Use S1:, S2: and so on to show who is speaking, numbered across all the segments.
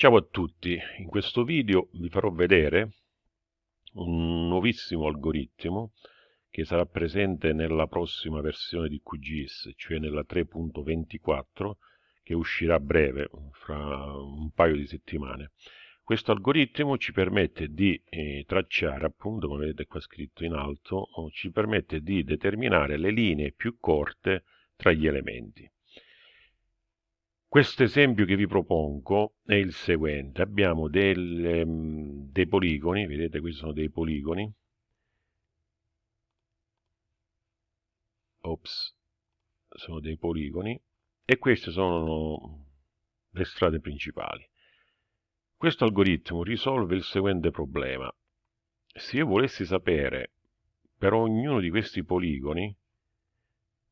S1: Ciao a tutti, in questo video vi farò vedere un nuovissimo algoritmo che sarà presente nella prossima versione di QGIS, cioè nella 3.24 che uscirà a breve, fra un paio di settimane. Questo algoritmo ci permette di eh, tracciare, appunto come vedete qua scritto in alto, ci permette di determinare le linee più corte tra gli elementi. Questo esempio che vi propongo è il seguente. Abbiamo del, um, dei poligoni, vedete questi sono dei poligoni. Ops, sono dei poligoni e queste sono le strade principali. Questo algoritmo risolve il seguente problema. Se io volessi sapere per ognuno di questi poligoni,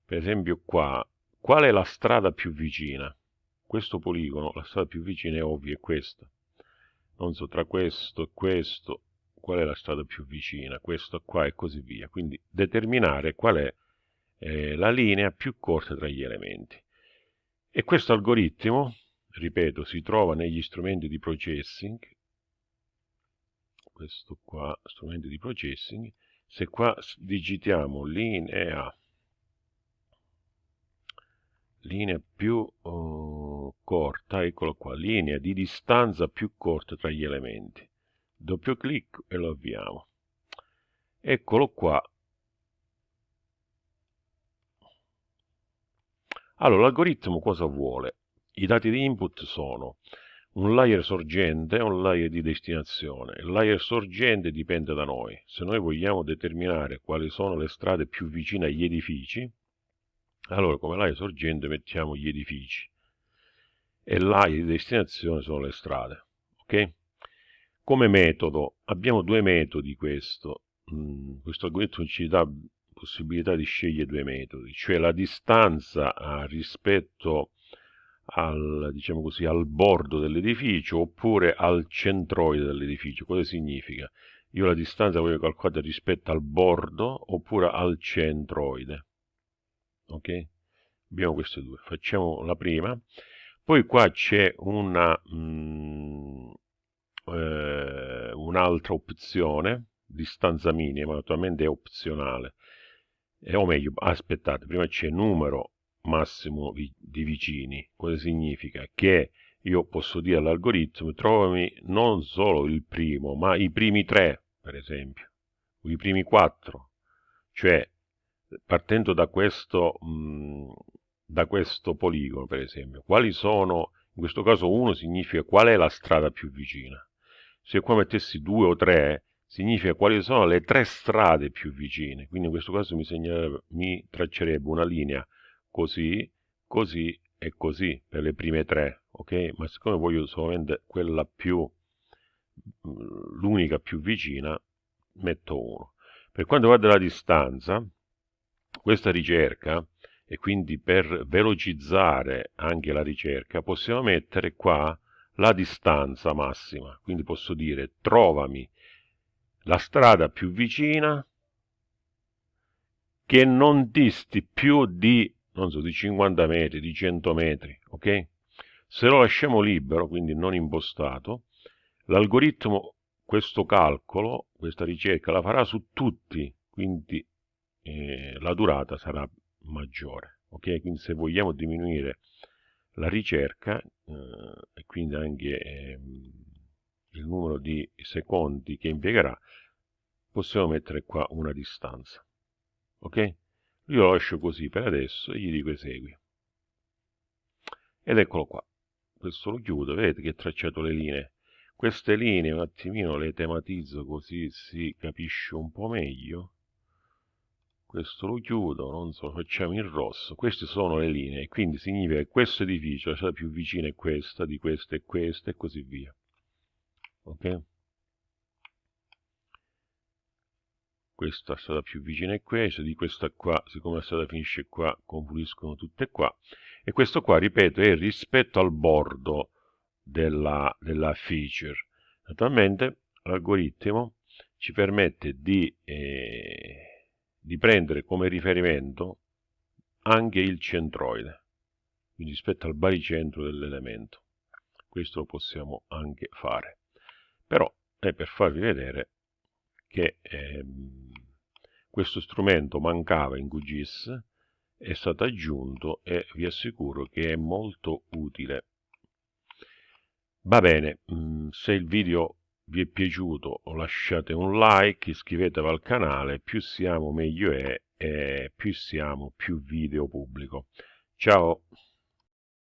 S1: per esempio qua, qual è la strada più vicina, questo poligono, la strada più vicina è ovvia, è questa. Non so, tra questo e questo, qual è la strada più vicina, questo qua e così via. Quindi determinare qual è eh, la linea più corta tra gli elementi. E questo algoritmo, ripeto, si trova negli strumenti di processing, questo qua, strumenti di processing, se qua digitiamo linea linea più uh, corta, eccolo qua, linea di distanza più corta tra gli elementi. Doppio clic e lo avviamo. Eccolo qua. Allora, l'algoritmo cosa vuole? I dati di input sono un layer sorgente e un layer di destinazione. Il layer sorgente dipende da noi. Se noi vogliamo determinare quali sono le strade più vicine agli edifici, allora, come l'area sorgente mettiamo gli edifici e l'area di destinazione sono le strade. Ok? Come metodo, abbiamo due metodi questo. Mm, questo algoritmo ci dà possibilità di scegliere due metodi, cioè la distanza ah, rispetto al, diciamo così, al bordo dell'edificio oppure al centroide dell'edificio. Cosa significa? Io la distanza voglio calcolare rispetto al bordo oppure al centroide ok abbiamo queste due facciamo la prima poi qua c'è una mm, eh, un'altra opzione distanza minima naturalmente è opzionale. Eh, o meglio aspettate prima c'è numero massimo vi di vicini. Cosa significa? Che io posso dire all'algoritmo trovami non solo il primo ma i primi tre per esempio. I primi quattro. Cioè partendo da questo, mh, da questo poligono, per esempio, quali sono, in questo caso uno significa qual è la strada più vicina. Se qua mettessi due o tre, significa quali sono le tre strade più vicine. Quindi in questo caso mi, mi traccerebbe una linea così, così e così per le prime tre, ok? Ma siccome voglio solamente quella più, l'unica più vicina, metto uno. Per quanto riguarda la distanza, questa ricerca e quindi per velocizzare anche la ricerca possiamo mettere qua la distanza massima. Quindi posso dire trovami la strada più vicina che non disti più di non so di 50 metri di 100 metri ok? Se lo lasciamo libero quindi non impostato l'algoritmo questo calcolo questa ricerca la farà su tutti quindi eh, la durata sarà maggiore. Ok, quindi se vogliamo diminuire la ricerca eh, e quindi anche eh, il numero di secondi che impiegherà, possiamo mettere qua una distanza. Ok? Io lascio così per adesso e gli dico esegui. Ed eccolo qua. Questo lo chiudo, vedete che ho tracciato le linee. Queste linee un attimino le tematizzo così si capisce un po' meglio questo lo chiudo, non so, facciamo in rosso, queste sono le linee, quindi significa che questo edificio, la strada più vicina è questa, di questa è questa e così via. Ok? Questa strada più vicina è questa, di questa qua, siccome la strada finisce qua, confluiscono tutte qua. E questo qua, ripeto, è rispetto al bordo della, della feature. Naturalmente l'algoritmo ci permette di... Eh, di prendere come riferimento anche il centroide, quindi rispetto al baricentro dell'elemento. questo lo possiamo anche fare. Però è per farvi vedere che ehm, questo strumento mancava in QGIS, è stato aggiunto e vi assicuro che è molto utile. Va bene, mm, se il video vi è piaciuto lasciate un like, iscrivetevi al canale, più siamo meglio è e più siamo più video pubblico. Ciao!